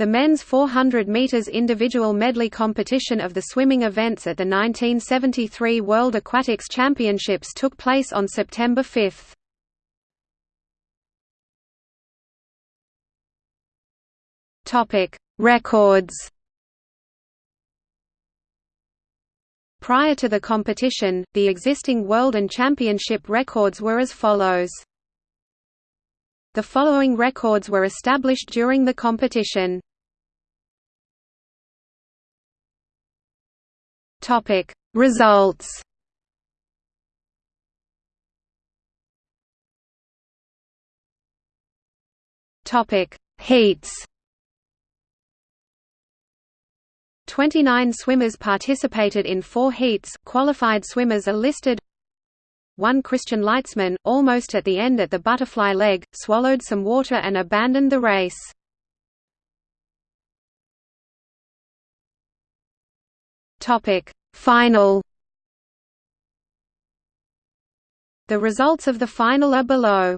The men's 400 meters individual medley competition of the swimming events at the 1973 World Aquatics Championships took place on September 5. Topic: Records. Prior to the competition, the existing world and championship records were as follows. The following records were established during the competition. Topic. Results. Topic. Heats. 29 swimmers participated in four heats. Qualified swimmers are listed. One Christian Leitzman, almost at the end at the butterfly leg, swallowed some water and abandoned the race. Topic. Final. The results of the final are below